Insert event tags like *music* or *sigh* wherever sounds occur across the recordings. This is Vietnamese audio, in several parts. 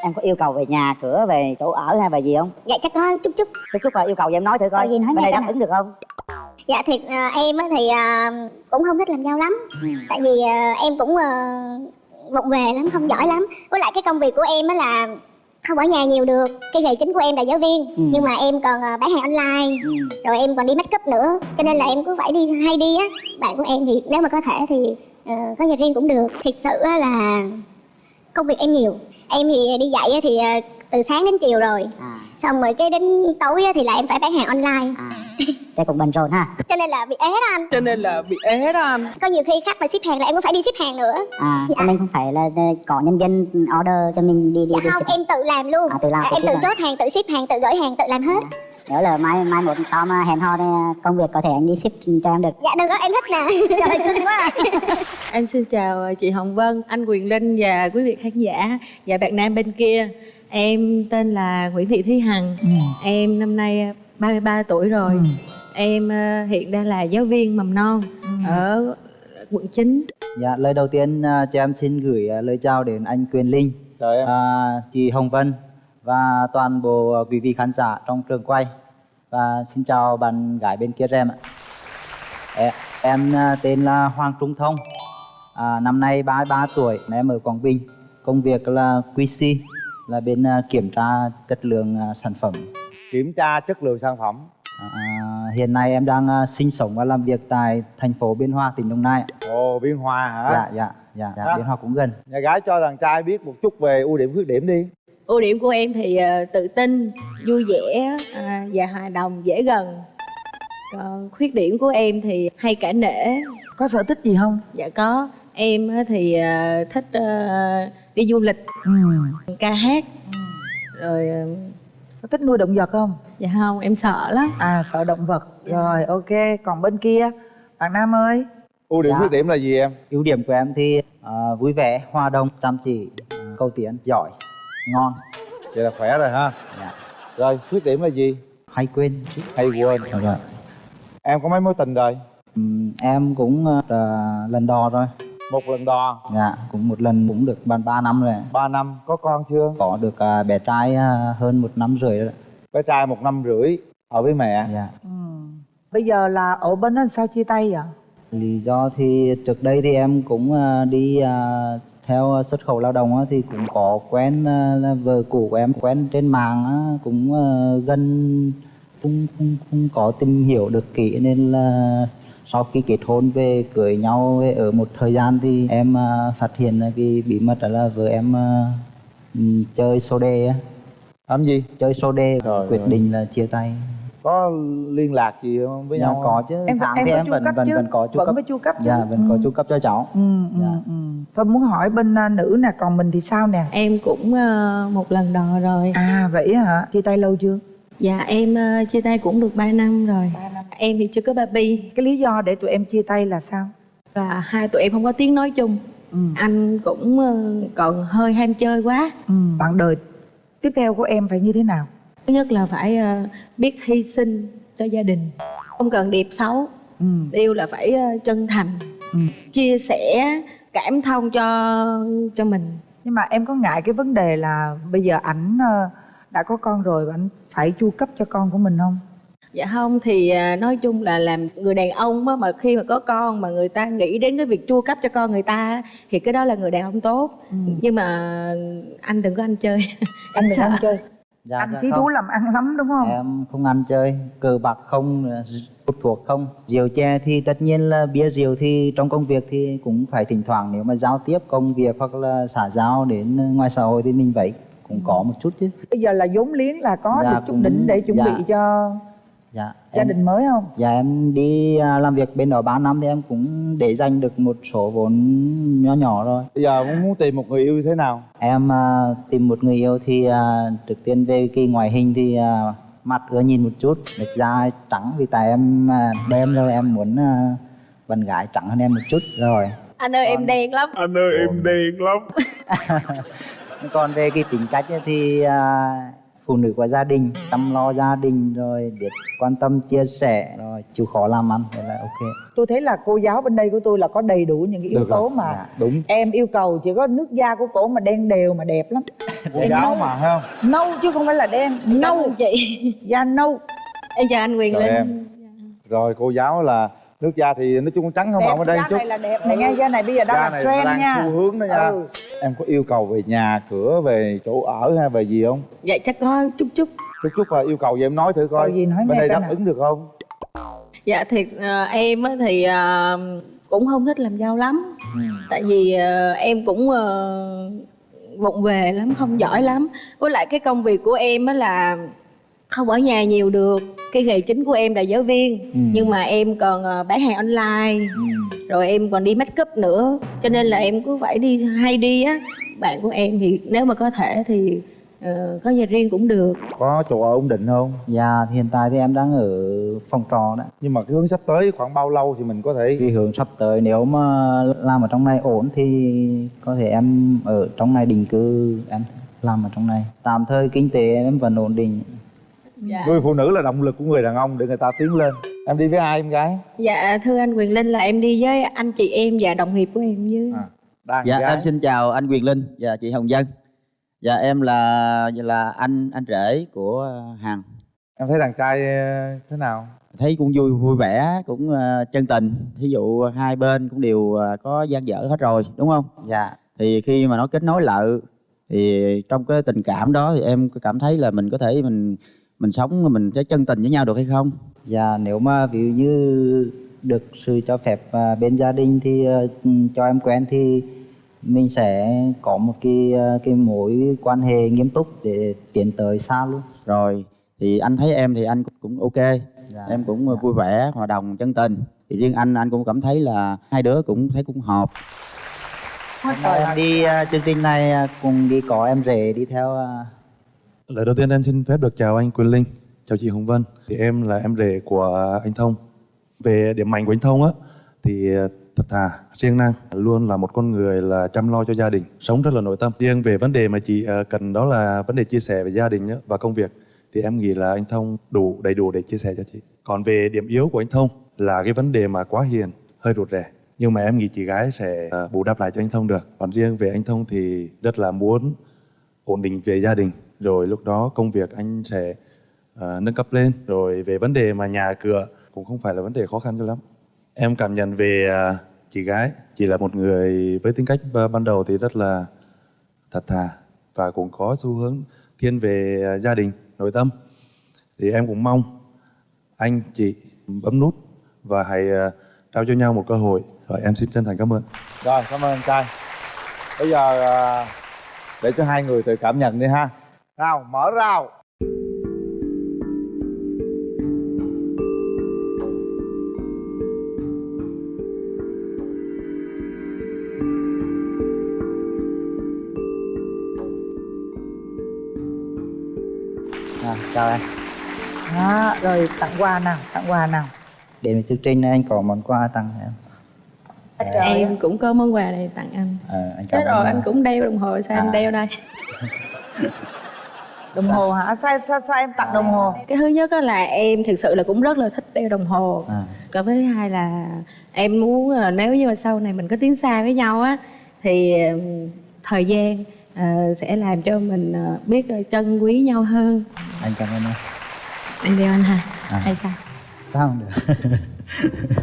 em có yêu cầu về nhà cửa về chỗ ở hay về gì không? Dạ chắc có chút chút. Chút chút là yêu cầu gì em nói thử coi. Gì nói bên đây đáp ứng được không? Dạ thiệt à, em á thì à, cũng không thích làm dâu lắm. Ừ. tại vì à, em cũng vụng về lắm không giỏi lắm. Với lại cái công việc của em á là không ở nhà nhiều được. Cái nghề chính của em là giáo viên. Ừ. nhưng mà em còn bán hàng online. Ừ. rồi em còn đi make up nữa. Cho nên là em cũng phải đi hay đi á. Bạn của em thì nếu mà có thể thì ờ, có nhà riêng cũng được. Thiệt sự là công việc em nhiều. Em thì đi dạy á thì ờ, từ sáng đến chiều rồi. À. Xong rồi cái đến tối á thì là em phải bán hàng online. À. *laughs* Đây cũng bận rộn ha. Cho nên là bị ế đó anh. Cho nên là bị ế đó anh. Có nhiều khi khách mà ship hàng là em cũng phải đi ship hàng nữa. À Dạ. cho nên không phải là ờ, có nhân viên order cho mình đi đi dạ đi không ship. em tự làm luôn. À, tự làm, tự em ship tự à? chốt hàng tự ship hàng tự gửi hàng tự làm hết nhớ là mai mai một tao mà hẹn hò thì công việc có thể anh đi ship cho em được dạ đừng có em thích nè *laughs* trời cưng quá. *laughs* Em xin chào chị Hồng Vân, anh Quyền Linh và quý vị khán giả và bạn nam bên kia. Em tên là Nguyễn Thị Thúy Hằng. Em năm nay 33 tuổi rồi. Em ờ, hiện đang là giáo viên mầm non ở quận 9. Dạ, lời đầu tiên à, cho em xin gửi à, lời chào đến anh Quyền Linh, Chào em. à, chị Hồng Vân và toàn bộ à, quý vị khán giả trong trường quay. Và xin chào bạn gái bên kia em ạ. Em, em à, tên là Hoàng Trung Thông, à, năm nay 33 tuổi, em ở Quảng Bình. Công việc là QC, là bên à, kiểm tra chất lượng à, sản phẩm. Kiểm tra chất lượng sản phẩm. À, hiện nay em đang à, sinh sống và làm việc tại thành phố Biên Hòa, tỉnh Đồng Nai. Ồ, Biên Hòa hả? Dạ, dạ, dạ, dạ. Biên Hòa cũng gần. Nhà gái cho đàn trai biết một chút về ưu điểm khuyết điểm đi. Ưu điểm của em thì ờ, tự tin, vui vẻ à, và hòa đồng, dễ gần. Còn khuyết điểm của em thì hay cả nể. có sở thích gì không Dạ có. Em á thì ờ, thích ờ, đi du lịch, ừ. ca hát. Rồi ờ, có thích nuôi động vật không dạ không, em sợ lắm. à sợ động vật rồi ok còn bên kia bạn nam ơi Ưu điểm Dạ. khuyết điểm là gì em? ưu điểm của em thì à, vui vẻ hòa đồng chăm chỉ à, câu tiến giỏi ngon Vậy là khỏe rồi ha. Dạ. Rồi, khuyết điểm là gì? hay quên Hay quên. Dạ vâng. Em có mấy mối tình rồi? Ừm, em cũng à, lần đò rồi Một lần đò, dạ cũng một lần cũng được ban 3 năm rồi 3 năm, có con chưa? có được à, bé trai à, hơn một năm rưỡi rồi Bé trai một năm rưỡi, ở với mẹ. dạ ừ. bây giờ là ở bên đó sao chia tay vậy lý do thì trước đây thì em cũng à, đi à, theo xuất khẩu lao động thì cũng có quen là vợ cũ của em quen trên mạng cũng à, gần không, không, không có tìm hiểu được kỹ nên là sau khi kết hôn về cưới nhau về ở một thời gian thì em phát hiện là cái bí mật đó là vợ em ừm, chơi số đề á Làm gì? chơi số đề Rồi, quyết rồi. định là chia tay Có liên lạc gì không với dạ, nhau? có chứ em tháng em thì có em chu vẫn cấp vẫn chứ vẫn có chu vẫn cấp có chu cấp chứ dạ vẫn có ừ. chu cấp cho cháu ừ, ừ, Dạ. ừ. tôi muốn hỏi bên à, nữ nè còn mình thì sao nè Em cũng ờ, một lần đò rồi. à vậy hả chia tay lâu chưa Dạ em ờ, chia tay cũng được 3 năm rồi. Em thì chưa có baby cái lý do để tụi em chia tay là sao và hai tụi em không có tiếng nói chung. ừ. Anh cũng ờ, còn hơi ham chơi quá. Ừ. bạn đời tiếp theo của em phải như thế nào Thứ nhất là phải ờ, biết hy sinh cho gia đình. Không cần đẹp xấu, ừ. yêu là phải ờ, chân thành, Ừ. chia sẻ, cảm thông cho cho mình. nhưng mà em có ngại cái vấn đề là bây giờ ảnh ờ, đã có con rồi và ảnh phải chu cấp cho con của mình không Dạ không thì nói chung là làm người đàn ông á, mà khi mà có con mà người ta nghĩ đến cái việc chu cấp cho con người ta thì cái đó là người đàn ông tốt. Ừ. Nhưng mà anh đừng có ăn chơi. anh đừng *laughs* sợ. ăn chơi dạ, anh dạ chí thú làm ăn lắm đúng không? Em không ăn chơi cờ bạc không hút thuốc không. Rượu chè thì tất nhiên là bia rượu thì trong công việc thì cũng phải thỉnh thoảng nếu mà giao tiếp công việc hoặc là xã giao đến ngoài xã hội thì mình vậy cũng có một chút chứ. Bây giờ là vốn liếng là có Dạ, được chút cũng- đỉnh để chuẩn dạ. bị cho dạ gia em, đình mới không dạ em đi à, làm việc bên đó 3 năm thì em cũng để dành được một số vốn nhỏ nhỏ rồi Bây giờ muốn muốn tìm một người yêu như thế nào? em à, tìm một người yêu thì à, trước tiên về cái ngoại hình thì à, mặt ưa nhìn một chút được da trắng vì tại em à, đen rồi em muốn à, bạn gái trắng hơn em một chút rồi Anh ơi em đen lắm. Anh ơi em đen lắm. *laughs* còn về cái tính cách thì à, phụ nữ của gia đình chăm lo gia đình rồi biết quan tâm chia sẻ rồi chịu khó làm ăn vậy là ok. Tôi thấy là cô giáo bên đây của tôi là có đầy đủ những cái yếu Được tố rồi. mà Dạ. đúng. em yêu cầu chỉ có nước da của cổ mà đen đều mà đẹp lắm. Cô giáo mà thấy không? Nâu chứ không phải là đen nâu. chị. Da nâu. Em chào anh Quyền Chào Linh. em. rồi cô giáo là nước da thì nói chung trắng không đẹp ở đây da chút. này là đẹp. Này nha da này bây giờ đang da là trend nha. xu hướng đó nha. Ừ. em có yêu cầu về nhà cửa về chỗ ở hay về gì không? Dạ chắc có chút chút. Chút chút là yêu cầu gì em nói thử coi. Cầu gì nói bên đây đáp nào. ứng được không? Dạ thì ờ, em á thì ờ, cũng không thích làm dâu lắm. Tại vì ờ, em cũng ờ, vụng về lắm không giỏi lắm. Với lại cái công việc của em á là không ở nhà nhiều được. Cái nghề chính của em là giáo viên. Ừ. nhưng mà em còn ờ, bán hàng online. Rồi em còn đi make up nữa. Cho nên là em cứ phải đi hay đi á. Bạn của em thì nếu mà có thể thì ờ, có nhà riêng cũng được. Có chỗ ở ổn định không? Dạ hiện tại thì em đang ở phòng trọ đó. Nhưng mà cái hướng sắp tới khoảng bao lâu thì mình có thể cái hướng sắp tới nếu mà làm ở trong này ổn thì có thể em ở trong này định cư em làm ở trong này. Tạm thời kinh tế em vẫn ổn định dạ. người phụ nữ là động lực của người đàn ông để người ta tiến lên em đi với ai em gái dạ thưa anh Quyền Linh là em đi với anh chị em và đồng nghiệp của em với à, Dạ gái em xin chào anh Quyền Linh và chị Hồng Dân. Dạ em là là anh anh rể của Hằng. em thấy đàn trai ờ, thế nào Thấy cũng vui vui vẻ, cũng ờ, chân tình. Thí dụ hai bên cũng đều ờ, có gian dở hết rồi, đúng không? dạ Thì khi mà nó kết nối lại thì trong cái tình cảm đó thì em cảm thấy là mình có thể mình mình sống mình sẽ chân tình với nhau được hay không? Dạ nếu mà ví dụ như được sự cho phép à, bên gia đình thì ừ, cho em quen thì mình sẽ có một cái ờ, cái mối quan hệ nghiêm túc để tiến tới xa luôn. Rồi thì anh thấy em thì anh cũng- cũng ok. Dạ, em cũng dạ. vui vẻ, hòa đồng, chân tình. Thì riêng anh anh cũng cảm thấy là hai đứa cũng thấy cũng hợp. Hôm nay rồi. em đi à, chương trình này à, cùng đi có em rể đi theo à, Lời đầu tiên em xin phép được chào anh Quyền Linh, chào chị Hồng Vân. Thì em là em rể của anh Thông. Về điểm mạnh của anh Thông á, thì ờ, thật thà, riêng năng, luôn là một con người là chăm lo cho gia đình, sống rất là nội tâm. Riêng về vấn đề mà chị ờ, cần đó là vấn đề chia sẻ về gia đình và công việc, thì em nghĩ là anh Thông đủ đầy đủ để chia sẻ cho chị. Còn về điểm yếu của anh Thông là cái vấn đề mà quá hiền, hơi rụt rè. Nhưng mà em nghĩ chị gái sẽ ờ, bù đắp lại cho anh Thông được. Còn riêng về anh Thông thì rất là muốn ổn định về gia đình rồi lúc đó công việc anh sẽ ờ, nâng cấp lên. Rồi về vấn đề mà nhà cửa cũng không phải là vấn đề khó khăn cho lắm. Em cảm nhận về ờ, chị gái chị là một người với tính cách ờ, ban đầu thì rất là thật thà và cũng có xu hướng thiên về ờ, gia đình nội tâm. Thì em cũng mong anh chị bấm nút và hãy ờ, trao cho nhau một cơ hội. Rồi em xin chân thành cảm ơn. Rồi cảm ơn anh trai. Bây giờ à, để cho hai người tự cảm nhận đi ha nào mở rào à, chào em. Đó, rồi tặng quà nào tặng quà nào Đến với chương trình này anh có món quà tặng em. Trời ơi. em cũng có món quà này tặng anh Ờ, anh cảm Thế rồi em. anh cũng đeo đồng hồ sao À. anh đeo đây *laughs* đồng hồ hả sao sao sao em tặng đồng hồ cái thứ nhất là em thực sự là cũng rất là thích đeo đồng hồ À, cái thứ hai là em muốn là nếu như mà sau này mình có tiến xa với nhau á thì ừm, thời gian ờ, sẽ làm cho mình biết trân quý nhau hơn anh cảm ơn em. anh đeo anh ha À. hay sao Sao không được? *laughs*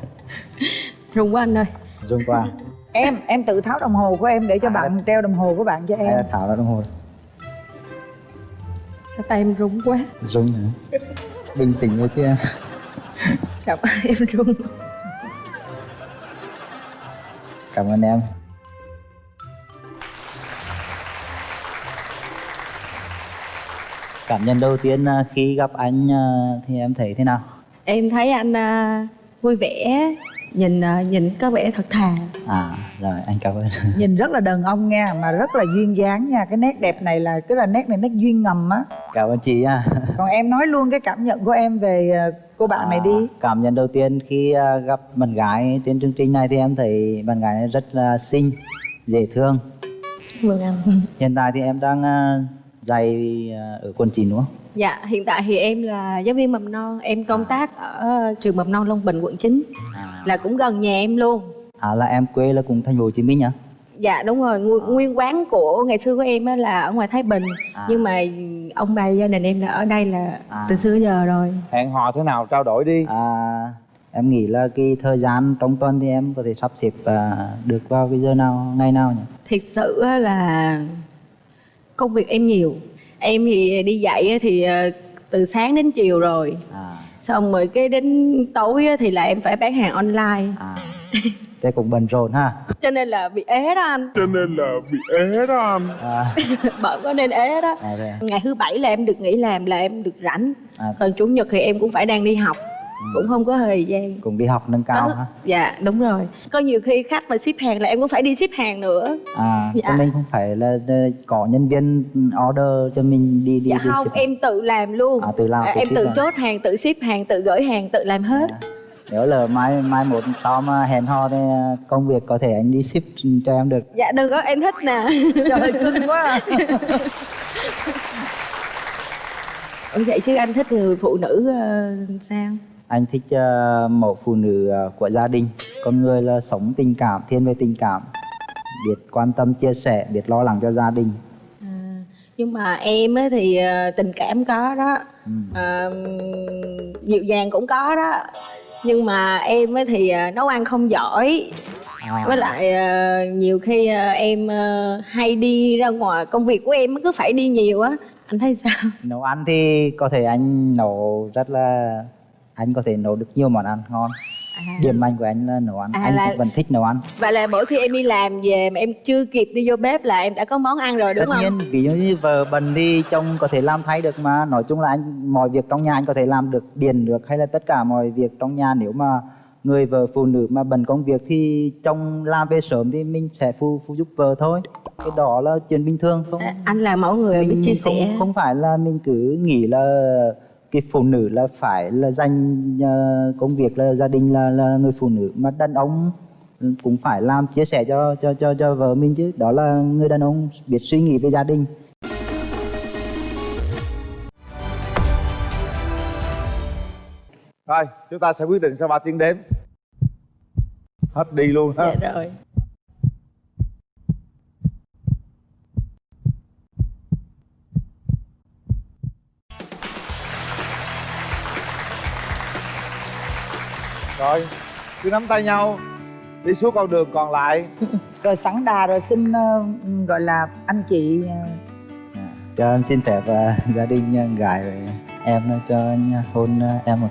rung quá anh ơi Dùng qua. *laughs* em em tự tháo đồng hồ của em để cho À. bạn treo đồng hồ của bạn cho em là thảo ra đồng hồ. Cái tay em rung quá Dùng hả? Bình tĩnh thôi chứ em. gặp em rung Cảm ơn em. Cảm nhận đầu tiên à, khi gặp anh à, thì em thấy thế nào? em thấy anh ờ, vui vẻ nhìn ờ, nhìn có vẻ thật thà À, rồi anh cảm ơn. *laughs* nhìn rất là đàn ông nha mà rất là duyên dáng nha cái nét đẹp này là cái là nét này nét duyên ngầm á Cảm ơn chị nha. *laughs* còn em nói luôn cái cảm nhận của em về ờ, cô bạn này đi À, cảm nhận đầu tiên khi à, gặp bạn gái trên chương trình này thì em thấy bạn gái này rất là xinh, dễ thương. mừng anh Hiện tại thì em đang à, dạy à, ở quận 9 đúng không? Dạ, hiện tại thì em là giáo viên mầm non, em công tác ở trường mầm non Long Bình quận 9 À, là cũng gần nhà em luôn. à là em quê là cùng thành phố Hồ Chí Minh hả? Dạ đúng rồi, nguyên, nguyên quán của ngày xưa của em á là ở ngoài Thái Bình. À. Nhưng mà ông bà gia đình em là ở đây là À. từ xưa giờ rồi. Hẹn hò thế nào? Trao đổi đi. À, em nghĩ là cái thời gian trong tuần thì em có thể sắp xếp à, được vào cái giờ nào, ngày nào nhỉ? Thiệt sự là công việc em nhiều Em thì đi dạy thì ờ, từ sáng đến chiều rồi. À, Xong rồi cái đến tối á thì là em phải bán hàng online. À, thế cũng bận rộn ha. Cho nên là bị ế đó anh. À, *laughs* Bận có nên ế đó. À, à? Ngày thứ bảy là em được nghỉ làm là em được rảnh. À. Còn chủ nhật thì em cũng phải đang đi học Cũng không có thời gian cũng đi học nâng cao Có- ha. Dạ đúng rồi Có nhiều khi khách mà ship hàng là em cũng phải đi ship hàng nữa À, Dạ. cho nên không phải là, có nhân viên order cho mình đi đi Dạ đi không ship. em tự làm luôn À, tự làm, tự Em tự hàng. chốt hàng, tự ship hàng, tự gửi hàng, tự làm hết Nếu là mai mai một sau mà hẹn hò thì à, công việc có thể anh đi ship cho em được. Dạ được đó em thích nè trời cưng quá à. Ủa vậy chứ anh thích người phụ nữ ờ, sao? Anh thích à, mẫu phụ nữ à, của gia đình, con người là sống tình cảm, thiên về tình cảm, biết quan tâm chia sẻ, biết lo lắng cho gia đình. À, nhưng mà em á thì ờ, tình cảm có đó. Ừ. Ờ, dịu dàng cũng có đó. Nhưng mà em á thì ờ, nấu ăn không giỏi. À, với lại ờ, nhiều khi ờ, em ờ, hay đi ra ngoài công việc của em cứ phải đi nhiều á. Anh thấy sao? Nấu ăn thì có thể anh nấu rất là anh có thể nấu được nhiều món ăn ngon. Điểm mạnh của anh là nấu ăn, À, anh là- cũng vẫn thích nấu ăn. vậy là mỗi khi em đi làm về mà em chưa kịp đi vô bếp là em đã có món ăn rồi đúng tất không? nhiên ví dụ như vợ bận thì chồng có thể làm thay được mà. Nói chung là anh mọi việc trong nhà anh có thể làm được điền được hay là tất cả mọi việc trong nhà. Nếu mà người vợ phụ nữ mà bận công việc thì chồng làm về sớm thì mình sẽ phụ phụ giúp vợ thôi. Cái đó là chuyện bình thường không? À, anh là mẫu người biết mình chia không, sẻ. không phải là mình cứ nghĩ là cái phụ nữ là phải là dành ờ, công việc là gia đình là là người phụ nữ. Mà đàn ông cũng phải làm chia sẻ cho cho cho cho vợ mình chứ. Đó là người đàn ông biết suy nghĩ về gia đình. Rồi chúng ta sẽ quyết định sau 3 tiếng đếm hết đi luôn ha. Dạ rồi rồi cứ nắm tay nhau. Đi suốt con đường còn lại. *laughs* Rồi sẵn đà rồi xin ờ, gọi là anh chị ờ, cho anh xin phép ờ, gia đình ờ, gái với em cho anh hôn ờ, em một